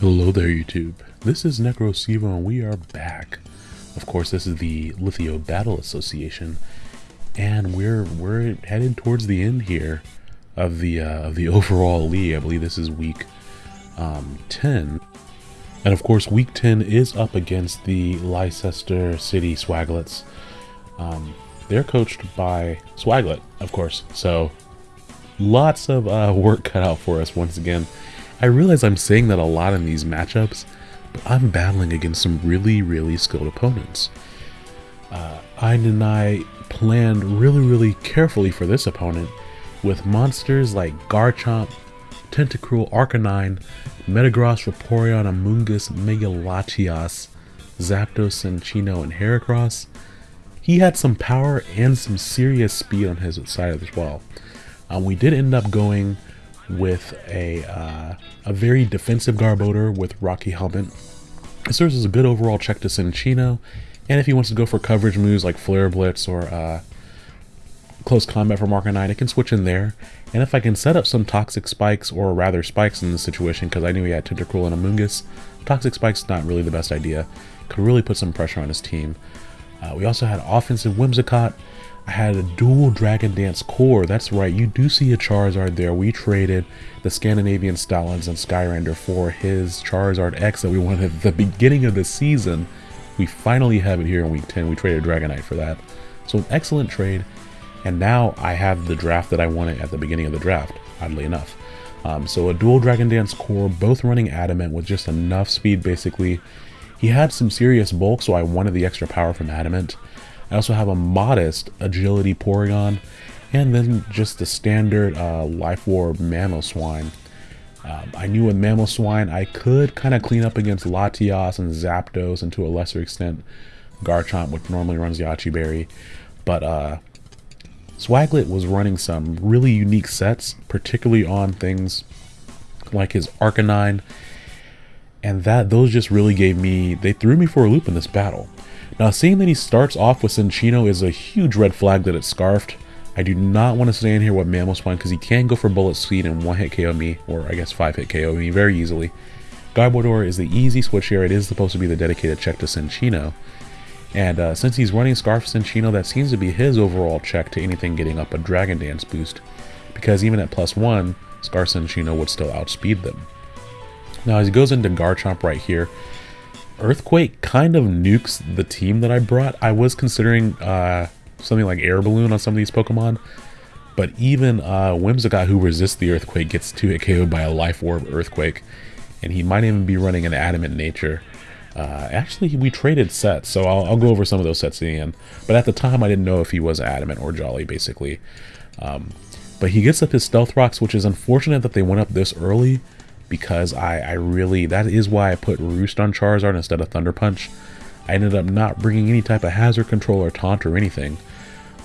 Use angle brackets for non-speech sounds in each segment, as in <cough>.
Hello there YouTube, this is NecroSevo and we are back. Of course this is the Lithio Battle Association and we're we're headed towards the end here of the uh, of the <laughs> overall league. I believe this is week um, 10. And of course week 10 is up against the Leicester City Swaglets. Um, they're coached by Swaglet, of course, so lots of uh, <laughs> work cut out for us once again. I realize I'm saying that a lot in these matchups, but I'm battling against some really, really skilled opponents. Uh, I and I planned really, really carefully for this opponent with monsters like Garchomp, Tentacruel, Arcanine, Metagross, Vaporeon, Amoonguss, Megalatias, Zapdos, Cinccino, and Heracross. He had some power and some serious speed on his side as well. Um, we did end up going with a uh, a very defensive Garbodor with Rocky Helmet. It serves as a good overall check to Cinccino, and if he wants to go for coverage moves like Flare Blitz or uh, close combat for Arcanine, it can switch in there. And if I can set up some Toxic Spikes, or rather Spikes in this situation, because I knew he had Tentacruel and Amoonguss, Toxic Spikes not really the best idea. Could really put some pressure on his team. Uh, we also had offensive Whimsicott, I had a dual Dragon Dance core. That's right, you do see a Charizard there. We traded the Scandinavian Stoutlands and Skyrander for his Charizard X that we wanted at the beginning of the season. We finally have it here in week 10. We traded Dragonite for that. So an excellent trade. And now I have the draft that I wanted at the beginning of the draft, oddly enough. Um, so a dual Dragon Dance core, both running Adamant with just enough speed basically. He had some serious bulk, so I wanted the extra power from Adamant. I also have a modest agility Porygon, and then just the standard uh, Life Orb Mamoswine. Um, I knew with Mamoswine I could kind of clean up against Latias and Zapdos, and to a lesser extent Garchomp, which normally runs Yache Berry. But uh, Swaglet was running some really unique sets, particularly on things like his Arcanine, and that those just really gave me, they threw me for a loop in this battle. Now, seeing that he starts off with Cinccino is a huge red flag that it's Scarfed. I do not want to stay in here with Mamoswine because he can go for Bullet Seed and one-hit KO me, or I guess five-hit KO me very easily. Garbodor is the easy switch here. It is supposed to be the dedicated check to Cinccino. And uh, since he's running Scarf Cinccino, that seems to be his overall check to anything getting up a Dragon Dance boost. Because even at plus one, Scarf Cinccino would still outspeed them. Now as he goes into Garchomp right here, Earthquake kind of nukes the team that I brought. I was considering uh, something like Air Balloon on some of these Pokemon, but even uh, Whimsicott, who resists the Earthquake, gets 2-hit KO'd by a Life Orb Earthquake, and he might even be running an Adamant Nature. Uh, actually, we traded sets, so I'll, I'll, go over some of those sets in the end. But at the time, I didn't know if he was Adamant or Jolly, basically. Um, but he gets up his Stealth Rocks, which is unfortunate that they went up this early, because I, I really, that is why I put Roost on Charizard instead of Thunder Punch. I ended up not bringing any type of hazard control or taunt or anything.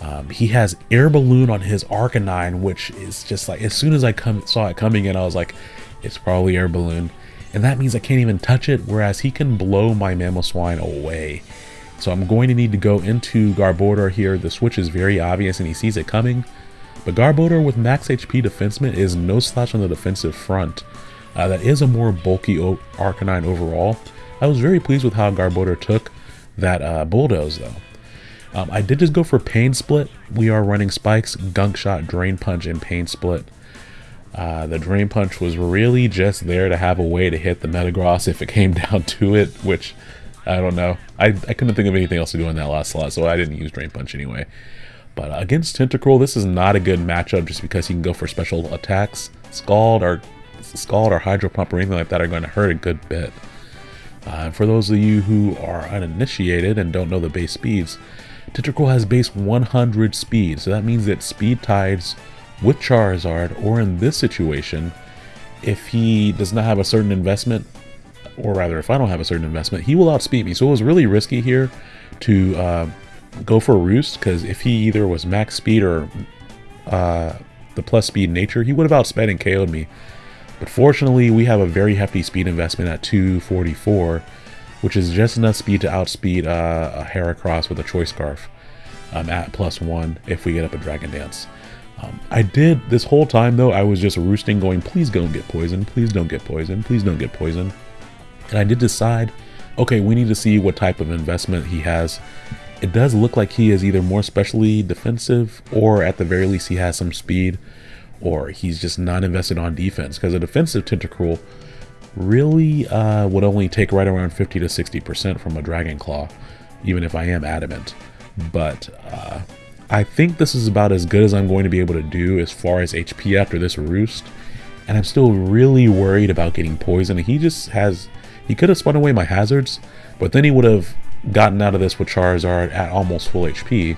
Um, he has Air Balloon on his Arcanine, which is just like, as soon as I come, saw it coming in, I was like, it's probably Air Balloon. And that means I can't even touch it, whereas he can blow my Mamoswine away. So I'm going to need to go into Garbodor here. The switch is very obvious and he sees it coming. But Garbodor with max HP defenseman is no slouch on the defensive front. Uh, that is a more bulky Arcanine overall. I was very pleased with how Garbodor took that uh, Bulldoze though. Um, I did just go for Pain Split. We are running Spikes, Gunk Shot, Drain Punch, and Pain Split. Uh, the Drain Punch was really just there to have a way to hit the Metagross if it came <laughs> down to it, which I don't know. I, I couldn't think of anything else to do in that last slot, so I didn't use Drain Punch anyway. But uh, against Tentacruel, this is not a good matchup just because he can go for special attacks. Scald or Scald or Hydro Pump or anything like that are going to hurt a good bit. Uh, for those of you who are uninitiated and don't know the base speeds, Tentacruel has base 100 speed, so that means that speed tides with Charizard, or in this situation, if he does not have a certain investment, or rather if I don't have a certain investment, he will outspeed me. So it was really risky here to uh, go for a Roost, because if he either was max speed or uh, the plus speed nature, he would have outsped and KO'd me. But fortunately, we have a very hefty speed investment at 244, which is just enough speed to outspeed uh, a Heracross with a Choice Scarf um, at plus one if we get up a Dragon Dance. Um, I did, this whole time though, I was just roosting going, please don't get poisoned, please don't get poisoned, please don't get poisoned. And I did decide, okay, we need to see what type of investment he has. It does look like he is either more specially defensive or at the very least he has some speed or he's just not invested on defense because a defensive Tentacruel really uh, would only take right around 50 to 60% from a Dragon Claw, even if I am adamant. But uh, I think this is about as good as I'm going to be able to do as far as HP after this roost. And I'm still really worried about getting poisoned. He just has, he could have spun away my hazards, but then he would have gotten out of this with Charizard at almost full HP.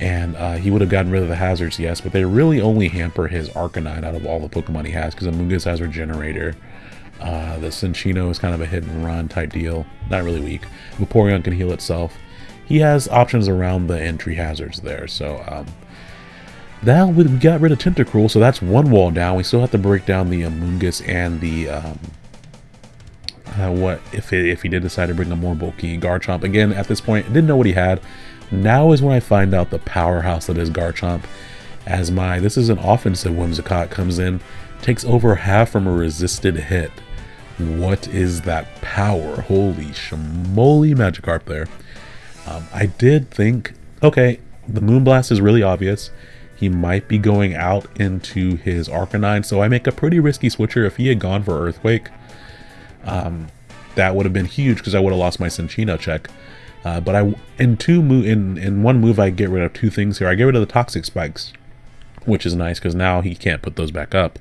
And uh, he would have gotten rid of the hazards, yes, but they really only hamper his Arcanine out of all the Pokemon he has, because Amoonguss has Regenerator. Uh, the Cinccino is kind of a hit and run type deal, not really weak. Vaporeon can heal itself he has options around the entry hazards there. So um, now we got rid of Tentacruel, so that's one wall down. We still have to break down the Amoonguss and the um, uh, what if it, if he did decide to bring a more bulky Garchomp. Again, at this point, didn't know what he had. Now is when I find out the powerhouse that is Garchomp. As my this is an offensive Whimsicott comes in, takes over half from a resisted hit. What is that power? Holy schmoly Magikarp there. Um, I did think, okay, the Moonblast is really obvious. He might be going out into his Arcanine, so I make a pretty risky switcher. If he had gone for Earthquake, um, that would have been huge because I would have lost my Cinccino check. Uh, but I in two move in in one move I get rid of two things here. I get rid of the toxic spikes, which is nice because now he can't put those back up.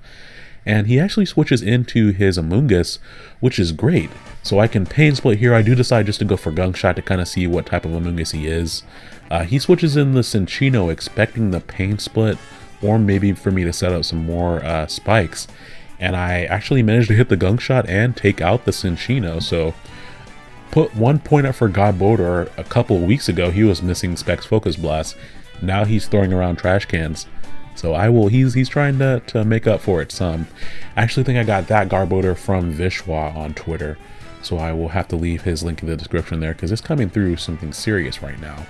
And he actually switches into his Amoonguss, which is great. So I can pain split here. I do decide just to go for Gunk Shot to kind of see what type of Amoonguss he is. Uh, he switches in the Cinccino expecting the pain split or maybe for me to set up some more uh, spikes. And I actually managed to hit the Gunk Shot and take out the Cinccino. So put one point up for Garbodor a couple weeks ago. He was missing Specs Focus Blast. Now he's throwing around trash cans. So I will, he's he's trying to, to make up for it some. I actually think I got that Garbodor from Vishwa on Twitter. So I will have to leave his link in the description there because it's coming through something serious right now.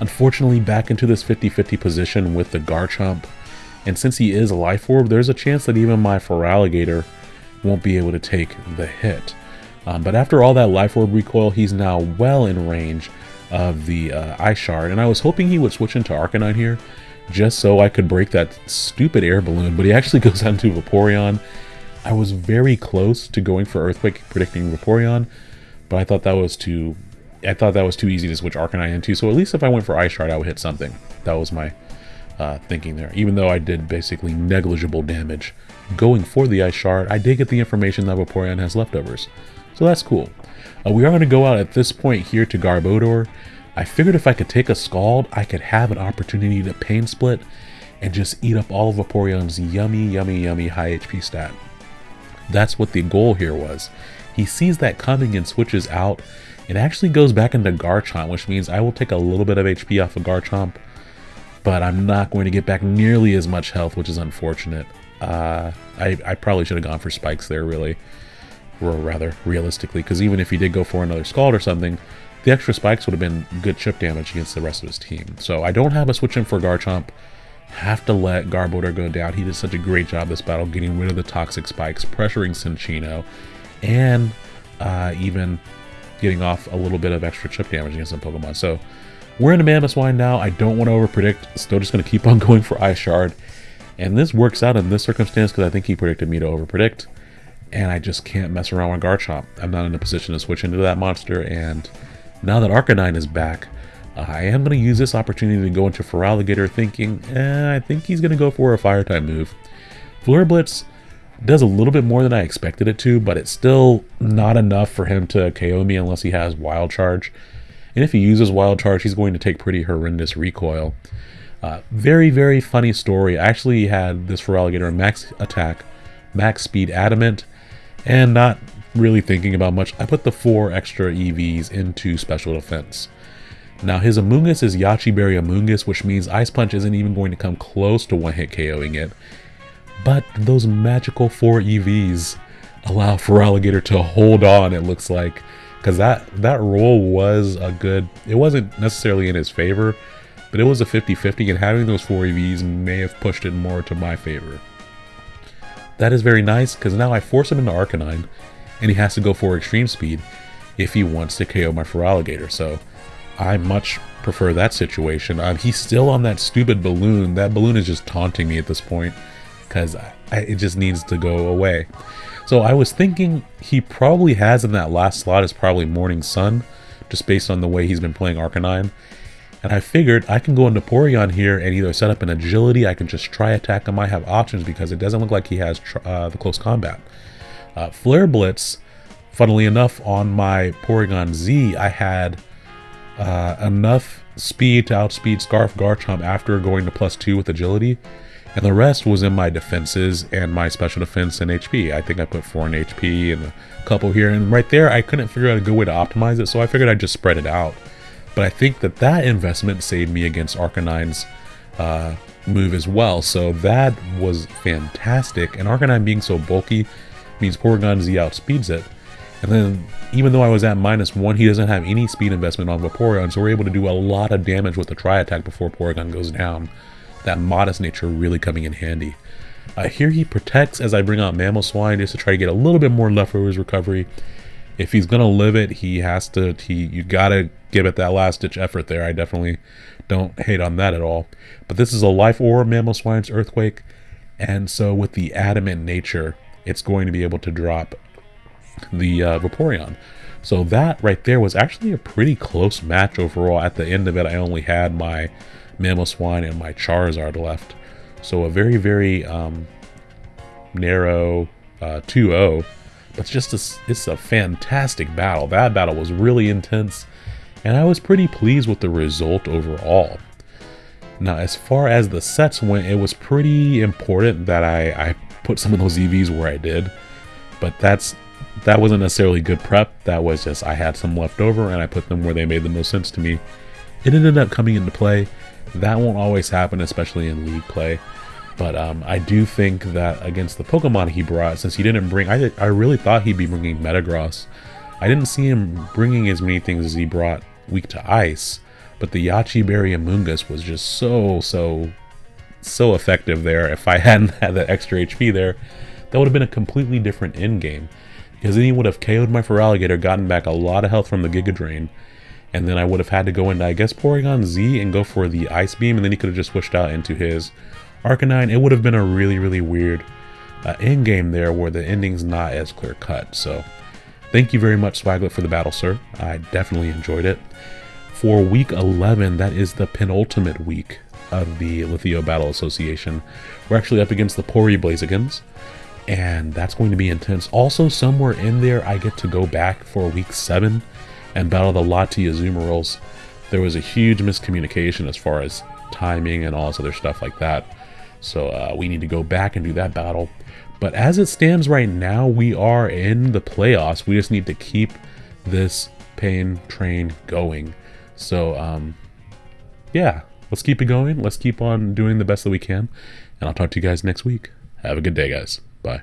Unfortunately, back into this 50-50 position with the Garchomp. And since he is a Life Orb, there's a chance that even my Feraligatr won't be able to take the hit. Um, but after all that Life Orb recoil, he's now well in range of the uh, Ice Shard. And I was hoping he would switch into Arcanine here, just so I could break that stupid air balloon. But he actually <laughs> goes on to Vaporeon I was very close to going for Earthquake, predicting Vaporeon, but I thought that was too... I thought that was too easy to switch Arcanine into, so at least if I went for Ice Shard, I would hit something. That was my uh, thinking there. Even though I did basically negligible damage going for the Ice Shard, I did get the information that Vaporeon has leftovers. So that's cool. Uh, we are going to go out at this point here to Garbodor. I figured if I could take a Scald, I could have an opportunity to Pain Split and just eat up all of Vaporeon's yummy, yummy, yummy high HP stat. That's what the goal here was. He sees that coming and switches out. It actually goes back into Garchomp, which means I will take a little bit of HP off of Garchomp, but I'm not going to get back nearly as much health, which is unfortunate. Uh, I, I probably should have gone for spikes there, really, or rather, realistically, because even if he did go for another Scald or something, the extra spikes would have been good chip damage against the rest of his team. So I don't have a switch in for Garchomp have to let Garbodor go down. He did such a great job this battle, getting rid of the toxic spikes, pressuring Cinccino, and uh, even getting off a little bit of extra chip damage against some Pokemon. So we're in a Mamoswine now. I don't want to overpredict. Still just going to keep on <laughs> going for Ice Shard. And this works out in this circumstance because I think he predicted me to overpredict. And I just can't mess around with Garchomp. I'm not in a position to switch into that monster. And now that Arcanine is back, I am going to use this opportunity to go into Feraligatr thinking, eh, I think he's going to go for a Fire type move. Flare Blitz does a little bit more than I expected it to, but it's still not enough for him to KO me unless he has Wild Charge. And if he uses Wild Charge, he's going to take pretty horrendous recoil. Uh, very, very funny story. I actually had this Feraligatr max attack, max speed adamant, and not really thinking about much. I put the four extra EVs into special defense. Now his Amoonguss is Yache Berry Amoonguss, which means Ice Punch isn't even going to come close to one-hit KOing it. But those magical 4 EVs allow for Alligator to hold on, it looks like. Because that, that roll was a good... It wasn't necessarily in his favor, but it was a 50-50, and having those 4 EVs may have pushed it more to my favor. That is very nice, because now I force him into Arcanine, and he has to go for extreme speed if he wants to KO my Feraligatr. So I much prefer that situation. Um, he's still on that stupid balloon. That balloon is just taunting me at this point because it just needs to go away. So I was thinking he probably has in that last slot is probably Morning Sun, just based on the way he's been playing Arcanine. And I figured I can go into Porygon here and either set up an agility, I can just try attack him. I have options because it doesn't look like he has uh, the close combat. Uh, Flare Blitz, funnily enough, on my Porygon Z, I had uh, enough speed to outspeed Scarf Garchomp after going to plus two with agility. And the rest was in my defenses and my special defense and HP. I think I put 4 in HP and a couple here. And right there, I couldn't figure out a good way to optimize it, so I figured I'd just spread it out. But I think that that investment saved me against Arcanine's uh, move as well. So that was fantastic. And Arcanine being so bulky means Porygon Z outspeeds it. And then, even though I was at minus one, he doesn't have any speed investment on Vaporeon, so we're able to do a lot of damage with the Tri-Attack before Porygon goes down. That modest nature really coming in handy. Uh, here he protects as I bring out Mamoswine just to try to get a little bit more left for his recovery if he's gonna live it, he has to. He you gotta give it that last ditch effort there. I definitely don't hate on that at all. But this is a life orb, Mamoswine's Earthquake, and so with the adamant nature, it's going to be able to drop the uh, Vaporeon. So that right there was actually a pretty close match overall. At the end of it, I only had my Mamoswine and my Charizard left. So a very, very um, narrow uh, 2-0 it's just a, it's a fantastic battle. That battle was really intense, and I was pretty pleased with the result overall. Now, as far as the sets went, it was pretty important that I, I put some of those EVs where I did, but that's that wasn't necessarily good prep. That was just I had some left over and I put them where they made the most sense to me. It ended up coming into play. That won't always happen, especially in league play. But um, I do think that against the Pokemon he brought, since he didn't bring, I, I really thought he'd be bringing Metagross. I didn't see him bringing as many things as he brought weak to ice, but the Yache Berry Amoonguss was just so, so, so effective there. If I <laughs> hadn't had that extra HP there, that would have been a completely different end game. Because then he would have KO'd my Feraligatr, gotten back a lot of health from the Giga Drain, and then I would have had to go into, I guess, Porygon Z and go for the Ice Beam, and then he could have just switched out into his Arcanine, it would have been a really, really weird uh, end game there where the ending's not as clear cut. So thank you very much, Swaglet, for the battle, sir. I definitely enjoyed it. For week 11, that is the penultimate week of the Lithio Battle Association. We're actually up against the Pori Blazigans, and that's going to be intense. Also, somewhere in there, I get to go back for week 7 and battle the Lati Azumarill. There was a huge miscommunication as far as timing and all this other stuff like that. So uh, we need to go back and do that battle. But as it stands right now, we are in the playoffs. We just need to keep this pain train going. So, um, yeah, let's keep it going. Let's keep on doing the best that we can. And I'll talk to you guys next week. Have a good day, guys. Bye.